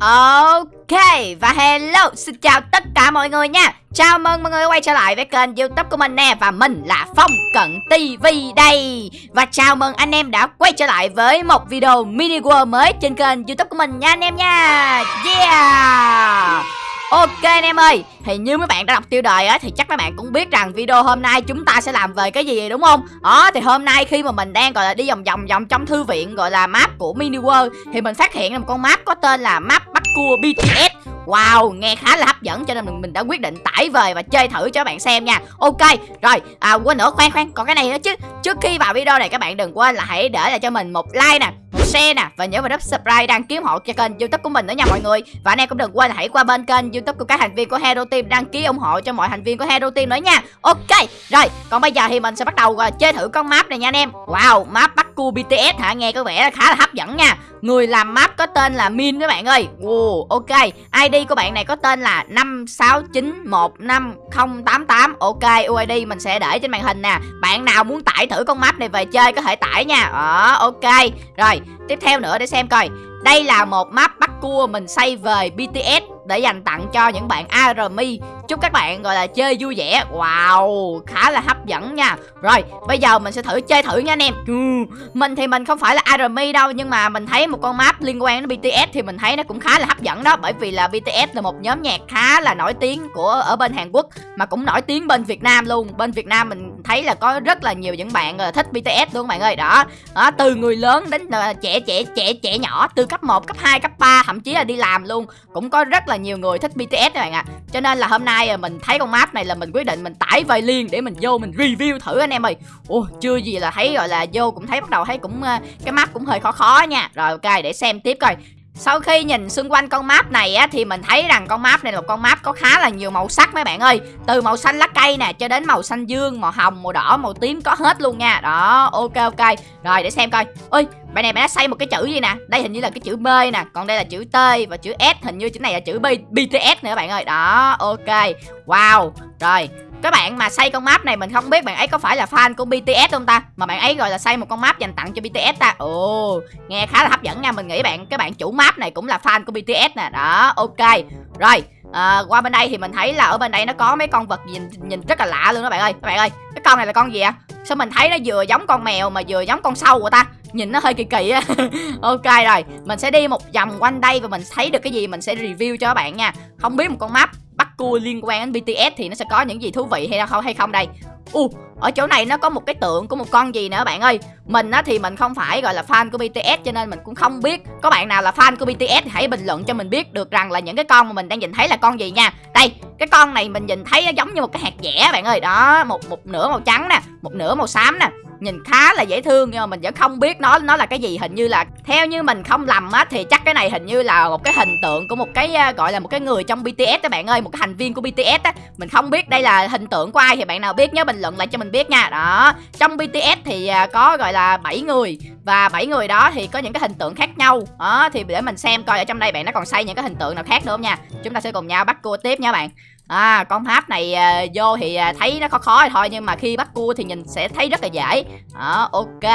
Ok, và hello, xin chào tất cả mọi người nha. Chào mừng mọi người quay trở lại với kênh youtube của mình nè, Và mình là Phong Cận TV đây. Và chào mừng anh em đã quay trở lại với một video mini world mới trên kênh youtube của mình nha, anh em nha. Yeah! Ok anh em ơi Thì như mấy bạn đã đọc tiêu đề á Thì chắc mấy bạn cũng biết rằng video hôm nay chúng ta sẽ làm về cái gì đúng không? Đó thì hôm nay khi mà mình đang gọi là đi vòng vòng vòng trong thư viện gọi là map của Mini World Thì mình phát hiện là một con map có tên là map bắt cua BTS Wow, nghe khá là hấp dẫn cho nên mình, mình đã quyết định tải về và chơi thử cho các bạn xem nha. Ok, rồi, à, quên nữa, khoan khoan, còn cái này nữa chứ. Trước khi vào video này các bạn đừng quên là hãy để lại cho mình một like nè một share nè Và nhớ vào đắp subscribe đăng ký hộ cho kênh youtube của mình nữa nha mọi người. Và anh em cũng đừng quên hãy qua bên kênh youtube của các thành viên của Hero Team Đăng ký ủng hộ cho mọi thành viên của Hero Team nữa nha. Ok, rồi, còn bây giờ thì mình sẽ bắt đầu ờ, chơi thử con map này nha anh em. Wow, map bắt cua BTS hả, nghe có vẻ là khá là hấp dẫn nha. Người làm map có tên là Min các bạn ơi. Wow, Ok. ID của bạn này có tên là 56915088 Ok UID mình sẽ để trên màn hình nè. Bạn nào muốn tải thử con map này về chơi có thể tải nha. Ờ ok. Rồi tiếp theo nữa để xem coi. Đây là một map bắt cua mình xây về BTS để dành tặng cho những bạn ARMY. Chúc các bạn gọi là chơi vui vẻ. Wow, khá là hấp dẫn nha. Rồi, bây giờ mình sẽ thử chơi thử nha anh em. Ừ, mình thì mình không phải là ARMY đâu Nhưng mà mình thấy một con map liên quan đến BTS Thì mình thấy nó cũng khá là hấp dẫn đó. Bởi vì là BTS là một nhóm nhạc khá là nổi tiếng của ở bên Hàn Quốc Mà cũng nổi tiếng bên Việt Nam luôn. Bên Việt Nam mình thấy là có rất là nhiều những bạn ờ, thích BTS luôn bạn ơi. Đó, đó từ người lớn đến ờ, trẻ trẻ trẻ trẻ nhỏ Từ cấp 1, cấp 2, cấp 3 Thậm chí là đi làm luôn. Cũng có rất là nhiều người thích BTS các bạn ạ. À. Cho nên là hôm nay à, mình thấy con map này là mình quyết định mình tải về liền để mình vô mình review thử anh em ơi. Ồ chưa gì là thấy gọi là vô cũng thấy bắt đầu thấy cũng ờ, cái map cũng hơi khó khó nha. Rồi ok để xem tiếp coi sau khi nhìn xung quanh con map này á thì mình thấy rằng con map này là con map có khá là nhiều màu sắc mấy bạn ơi. Từ màu xanh lá cây nè cho đến màu xanh dương, màu hồng, màu đỏ, màu tím có hết luôn nha. Đó ok ok. Rồi để xem coi. Ơi bạn này bạn đã xây một cái chữ gì nè? Đây hình như là cái chữ B nè Còn đây là chữ T và chữ S. Hình như chữ này là chữ B, BTS nữa bạn ơi. Đó ok. Wow Rồi các bạn mà xây con map này mình không biết bạn ấy có phải là fan của BTS không ta? Mà bạn ấy gọi là xây một con map dành tặng cho BTS ta. Ồ nghe khá là hấp dẫn nha. Mình nghĩ bạn cái bạn chủ map này cũng là fan của BTS nè. Đó ok. Rồi à, qua bên đây thì mình thấy là ở bên đây nó có mấy con vật nhìn nhìn rất là lạ luôn đó bạn ơi. Các bạn ơi cái con này là con gì ạ? Sao mình thấy nó vừa giống con mèo mà vừa giống con sâu của ta? Nhìn nó hơi kỳ kỳ á. Ok rồi. Mình sẽ đi một vòng quanh đây và mình thấy được cái gì mình sẽ review cho các bạn nha. Không biết một con map bắt liên quan đến BTS thì nó sẽ có những gì thú vị hay không hay không đây? U uh, ở chỗ này nó có một cái tượng của một con gì nữa bạn ơi? Mình á thì mình không phải gọi là fan của BTS cho nên mình cũng không biết. Có bạn nào là fan của BTS hãy bình luận cho mình biết được rằng là những cái con mà mình đang nhìn thấy là con gì nha. Đây cái con này mình nhìn thấy nó giống như một cái hạt dẻ bạn ơi. Đó một một nửa màu trắng nè một nửa màu xám nè nhìn khá là dễ thương, nhưng mà mình vẫn không biết nó nó là cái gì. Hình như là theo như mình không lầm á, thì chắc cái này hình như là một cái hình tượng của một cái ờ, gọi là một cái người trong BTS các bạn ơi, một cái thành viên của BTS á. Mình không biết đây là hình tượng của ai thì bạn nào biết, nhớ bình luận lại cho mình biết nha. Đó, trong BTS thì ờ, có gọi là 7 người và bảy người đó thì có những cái hình tượng khác nhau. Đó, thì để mình xem coi ở trong đây bạn nó còn xây những cái hình tượng nào khác nữa không nha. Chúng ta sẽ cùng nhau bắt cua tiếp nha bạn. À con tháp này à, vô thì à, thấy nó khó khó thôi Nhưng mà khi bắt cua thì nhìn sẽ thấy rất là dễ. Đó ok.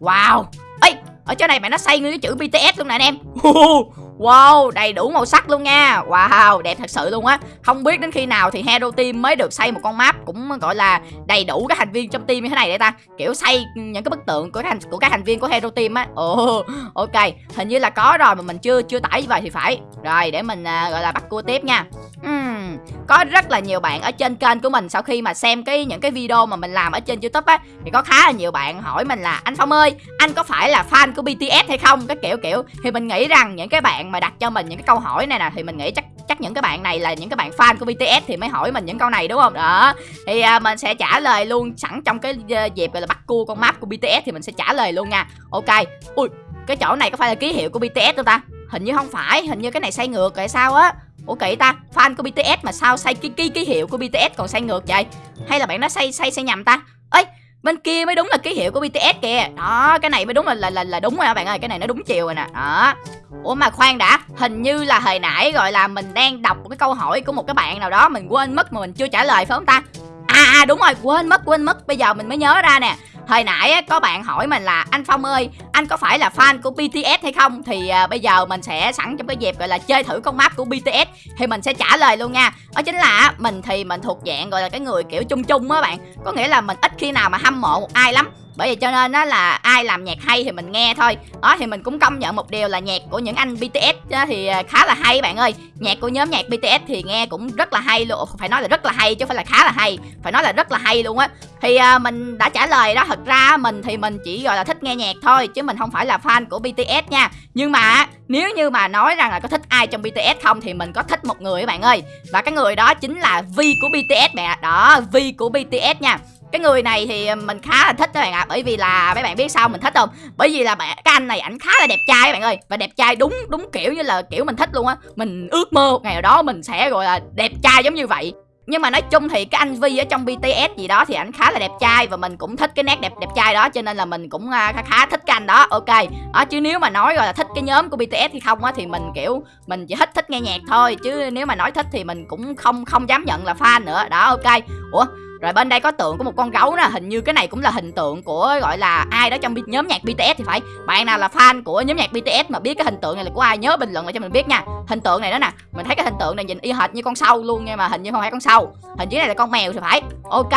Wow. Ê ở chỗ này mày nó xây nguyên cái chữ BTS luôn nè anh em. Wow, đầy đủ màu sắc luôn nha. Wow, đẹp thật sự luôn á. Không biết đến khi nào thì Hero Team mới được xây một con map Cũng gọi là đầy đủ các thành viên trong team như thế này để ta. Kiểu xây những cái bức tượng của thành, của các thành viên của Hero Team á. Ồ, oh, ok. Hình như là có rồi mà mình chưa chưa tải về thì phải. Rồi, để mình uh, gọi là bắt cua tiếp nha. Uhm, Có rất là nhiều bạn ở trên kênh của mình Sau khi mà xem cái những cái video mà mình làm ở trên Youtube á. Thì có khá là nhiều bạn hỏi mình là Anh Phong ơi, anh có phải là fan của BTS hay không? Cái kiểu kiểu. Thì mình nghĩ rằng những cái bạn mà đặt cho mình những cái câu hỏi này nè thì mình nghĩ chắc chắc những cái bạn này là những cái bạn fan của BTS thì mới hỏi mình những câu này đúng không? Đó. Thì à, mình sẽ trả lời luôn sẵn trong cái ờ, dịp gọi là bắt cua con map của BTS thì mình sẽ trả lời luôn nha. Ok. Ui cái chỗ này có phải là ký hiệu của BTS không ta? Hình như không phải hình như cái này sai ngược rồi sao á? Ủa kỳ ta fan của BTS mà sao sai ký ký ký hiệu của BTS còn sai ngược vậy? Hay là bạn nó sai sai sai nhầm ta? Ơi bên kia mới đúng là ký hiệu của BTS kìa. Đó cái này mới đúng là là là, là đúng rồi các bạn ơi cái này nó đúng chiều rồi nè. Đó. Ủa mà khoan đã hình như là hồi nãy gọi là mình đang đọc một cái câu hỏi của một cái bạn nào đó mình quên mất mà mình chưa trả lời phải không ta? À, à đúng rồi quên mất quên mất. Bây giờ mình mới nhớ ra nè hồi nãy có bạn hỏi mình là anh phong ơi anh có phải là fan của bts hay không? Thì à, bây giờ mình sẽ sẵn trong cái dịp gọi là chơi thử con map của bts thì mình sẽ trả lời luôn nha. Đó chính là mình thì mình thuộc dạng gọi là cái người kiểu chung chung á bạn. Có nghĩa là mình ít khi nào mà hâm mộ một ai lắm bởi vì cho nên á là ai làm nhạc hay thì mình nghe thôi. Đó thì mình cũng công nhận một điều là nhạc của những anh BTS thì à, khá là hay bạn ơi. Nhạc của nhóm nhạc BTS thì nghe cũng rất là hay luôn. Phải nói là rất là hay chứ không phải là khá là hay. Phải nói là rất là hay luôn á. Thì à, mình đã trả lời đó thật ra mình thì mình chỉ gọi là thích nghe nhạc thôi chứ mình không phải là fan của BTS nha. Nhưng mà nếu như mà nói rằng là có thích ai trong BTS không thì mình có thích một người các bạn ơi. Và cái người đó chính là Vi của BTS mẹ đó Vi của BTS nha cái người này thì mình khá là thích các bạn ạ à, bởi vì là mấy bạn biết sao mình thích không? Bởi vì là bạn cái anh này ảnh khá là đẹp trai các bạn ơi và đẹp trai đúng đúng kiểu như là kiểu mình thích luôn á. Mình ước mơ một ngày nào đó mình sẽ gọi là đẹp trai giống như vậy. Nhưng mà nói chung thì cái anh Vi ở trong BTS gì đó thì ảnh khá là đẹp trai và mình cũng thích cái nét đẹp đẹp trai đó cho nên là mình cũng à, khá khá thích cái anh đó. Ok đó chứ nếu mà nói gọi là thích cái nhóm của BTS thì không á thì mình kiểu mình chỉ thích thích nghe nhạc thôi. Chứ nếu mà nói thích thì mình cũng không không dám nhận là fan nữa. Đó ok. Ủa rồi bên đây có tượng của một con gấu nè Hình như cái này cũng là hình tượng của gọi là ai đó trong nhóm nhạc BTS thì phải. Bạn nào là fan của nhóm nhạc BTS mà biết cái hình tượng này là của ai Nhớ bình luận lại cho mình biết nha. Hình tượng này đó nè Mình thấy cái hình tượng này nhìn y hệt như con sâu luôn nha mà hình như không phải con sâu. Hình dưới này là con mèo thì phải. Ok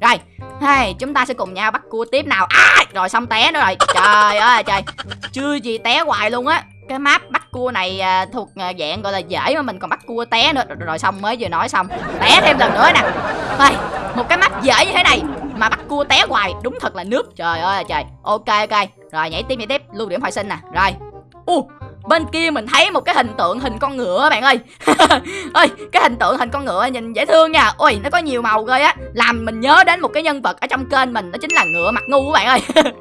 Rồi. Hey, chúng ta sẽ cùng nhau bắt cua tiếp nào. À, Rồi xong té nữa rồi. Trời ơi trời. Chưa gì té hoài luôn á. Cái map bắt cua này à, thuộc à, dạng gọi là dễ mà mình còn bắt cua té nữa. Rồi, rồi xong mới vừa nói xong. Té thêm lần nữa nè. Thôi một cái mắt dễ như thế này mà bắt cua té hoài. Đúng thật là nước. Trời ơi, trời. Ok ok. Rồi, nhảy tiếp nhảy tiếp. Lưu điểm hồi sinh nè. Rồi. U bên kia mình thấy một cái hình tượng hình con ngựa bạn ơi. Ơi cái hình tượng hình con ngựa nhìn dễ thương nha. Ôi nó có nhiều màu ghê á. Làm mình nhớ đến một cái nhân vật ở trong kênh mình đó chính là ngựa mặt ngu các bạn ơi.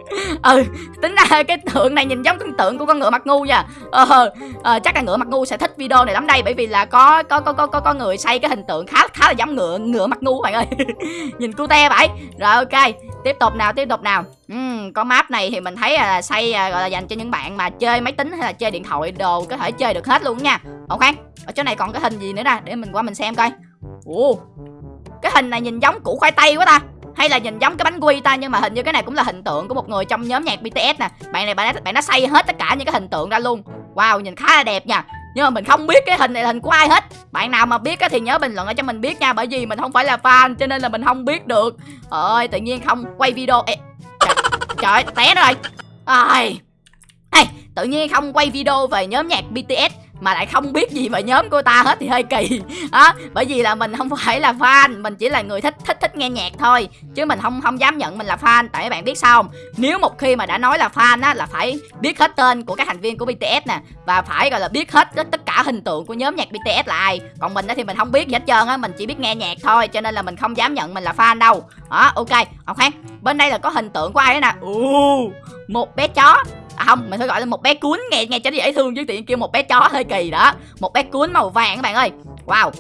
Ừ tính ra cái tượng này nhìn giống cái tượng của con ngựa mặt ngu nha. Ờ, ờ chắc là ngựa mặt ngu sẽ thích video này lắm đây bởi vì là có có có có có, có người xây cái hình tượng khá khá là giống ngựa ngựa mặt ngu các bạn ơi. Nhìn cute vậy. Rồi ok tiếp tục nào tiếp tục nào uhm, có map này thì mình thấy là xây à, gọi là dành cho những bạn mà chơi máy tính hay là chơi điện thoại đồ có thể chơi được hết luôn nha. Ok ở chỗ này còn cái hình gì nữa nè để mình qua mình xem coi. Ồ cái hình này nhìn giống củ khoai tây quá ta. Hay là nhìn giống cái bánh quy ta nhưng mà hình như cái này cũng là hình tượng của một người trong nhóm nhạc BTS nè. Bạn này bạn bạn nó xây hết tất cả những cái hình tượng ra luôn. Wow nhìn khá là đẹp nha. Nhưng mà mình không biết cái hình này là hình của ai hết. Bạn nào mà biết thì nhớ bình luận ở cho mình biết nha bởi vì mình không phải là fan cho nên là mình không biết được. Ơi tự nhiên không quay video Ê, trời, té rồi. Ai? Ê, tự nhiên không quay video về nhóm nhạc BTS mà lại không biết gì về nhóm của ta hết thì hơi kỳ. Đó bởi vì là mình không phải là fan mình chỉ là người thích thích thích nghe nhạc thôi. Chứ mình không không dám nhận mình là fan tại các bạn biết sao không? Nếu một khi mà đã nói là fan á là phải biết hết tên của các thành viên của BTS nè và phải gọi là biết hết tất cả hình tượng của nhóm nhạc BTS là ai. Còn mình á thì mình không biết gì hết trơn á mình chỉ biết nghe nhạc thôi cho nên là mình không dám nhận mình là fan đâu. Đó ok khoan bên đây là có hình tượng của ai đó nè? Uh, một bé chó à không mình phải gọi là một bé cuốn nghe nghe cho dễ thương chứ tiện kêu một bé chó hơi kỳ đó. Một bé cuốn màu vàng các bạn ơi. Wow.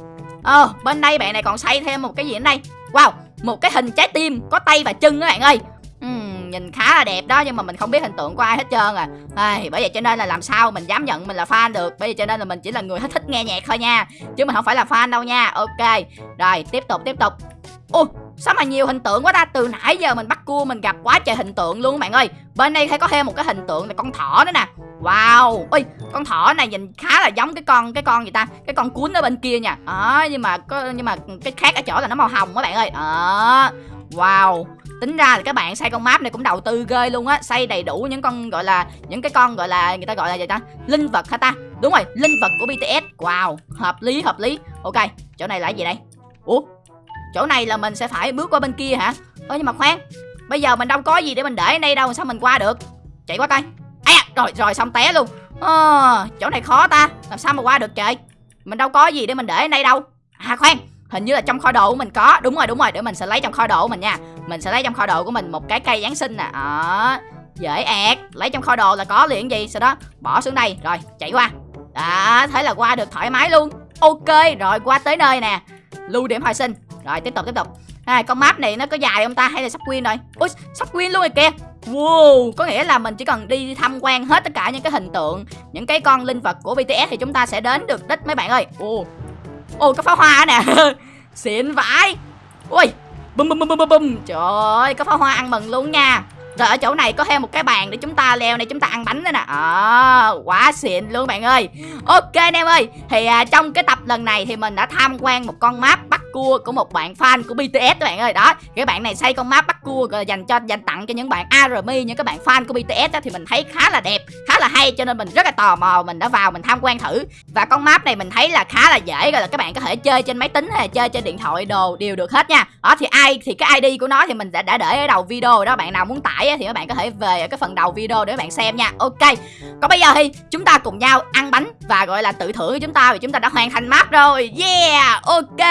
Ờ bên đây bạn này còn xây thêm một cái gì đây? Wow một cái hình trái tim có tay và chân các bạn ơi. Uhm, nhìn khá là đẹp đó nhưng mà mình không biết hình tượng của ai hết trơn à. à bởi vậy cho nên là làm sao mình dám nhận mình là fan được. Bởi vậy cho nên là mình chỉ là người thích thích nghe nhạc thôi nha. Chứ mình không phải là fan đâu nha. Ok. Rồi tiếp tục tiếp tục. Ôi Sao mà nhiều hình tượng quá ta? Từ nãy giờ mình bắt cua mình gặp quá trời hình tượng luôn bạn ơi. Bên đây thấy có thêm một cái hình tượng là con thỏ nữa nè. Wow. Ôi con thỏ này nhìn khá là giống cái con Cái con gì ta? Cái con cuốn ở bên kia nha. À, Nhưng mà có nhưng mà cái khác ở chỗ là nó màu hồng các bạn ơi. À, Wow. Tính ra là các bạn xây con map này cũng đầu tư ghê luôn á. Xây đầy đủ những con gọi là Những cái con gọi là người ta gọi là gì ta? Linh vật hả ta? Đúng rồi linh vật của BTS Wow. Hợp lý hợp lý. Ok chỗ này là gì đây? Ủa? Chỗ này là mình sẽ phải bước qua bên kia hả? Ơ nhưng mà khoan Bây giờ mình đâu có gì để mình để ở đây đâu Sao mình qua được? Chạy qua coi. À, Rồi rồi xong té luôn. À, Chỗ này khó ta Làm sao mà qua được trời? Mình đâu có gì để mình để ở đây đâu. À khoan Hình như là trong kho đồ của mình có. Đúng rồi đúng rồi Để mình sẽ lấy trong kho đồ của mình nha. Mình sẽ lấy trong kho đồ của mình một cái cây Giáng sinh nè. Đó Dễ ẹt. Lấy trong kho đồ là có liền gì? Sau đó bỏ xuống đây Rồi chạy qua. Đó Thế là qua được thoải mái luôn. Ok Rồi qua tới nơi nè. Lưu điểm hồi sinh rồi tiếp tục tiếp tục. À, Con map này nó có dài không ta? Hay là sắp win rồi? Ui sắp win luôn rồi kìa. Wow, có nghĩa là mình chỉ cần đi tham quan hết tất cả những cái hình tượng Những cái con linh vật của BTS thì chúng ta sẽ đến được đích mấy bạn ơi. Ồ, ồ có pháo hoa nè. Xịn vãi. Ui, bum bum bum bum bum trời ơi có pháo hoa ăn mừng luôn nha. Rồi ở chỗ này có thêm một cái bàn để chúng ta leo này chúng ta ăn bánh nữa nè. À, quá xịn luôn bạn ơi. Ok anh em ơi thì à, trong cái tập lần này thì mình đã tham quan một con map bắt cua của một bạn fan của BTS các bạn ơi. Đó cái bạn này xây con map bắt cua rồi dành cho dành tặng cho những bạn ARMY những các bạn fan của BTS đó, thì mình thấy khá là đẹp khá là hay cho nên mình rất là tò mò mình đã vào mình tham quan thử. Và con map này mình thấy là khá là dễ rồi là các bạn có thể chơi trên máy tính hay chơi trên điện thoại đồ đều được hết nha. Đó thì ai thì cái ID của nó thì mình đã, đã để ở đầu video đó. Bạn nào muốn tải thì các bạn có thể về ở cái phần đầu video để các bạn xem nha. Ok còn bây giờ thì chúng ta cùng nhau ăn bánh và gọi là tự thưởng chúng ta vì chúng ta đã hoàn thành map rồi. Yeah ok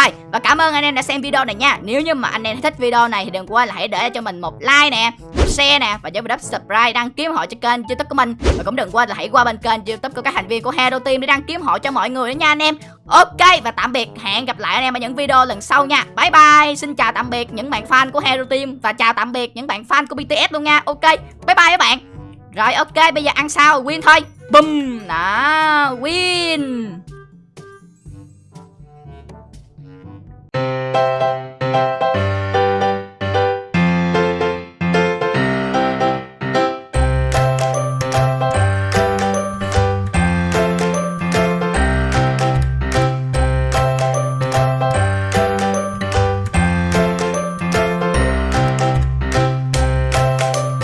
rồi và cảm ơn anh em đã xem video này nha. Nếu như mà anh em thích video này thì đừng quên là hãy để cho mình một like nè, một share nè, và nhớ đắp subscribe đăng ký họ cho kênh youtube của mình. Và cũng đừng quên là hãy qua bên kênh youtube của các thành viên của hero team để đăng ký họ cho mọi người đó nha anh em. Ok, và tạm biệt. Hẹn gặp lại anh em ở những video lần sau nha. Bye bye. Xin chào tạm biệt những bạn fan của hero team. Và chào tạm biệt những bạn fan của bts luôn nha. Ok, bye bye các bạn. Rồi, ok, bây giờ ăn sao win thôi. Bum đó, win.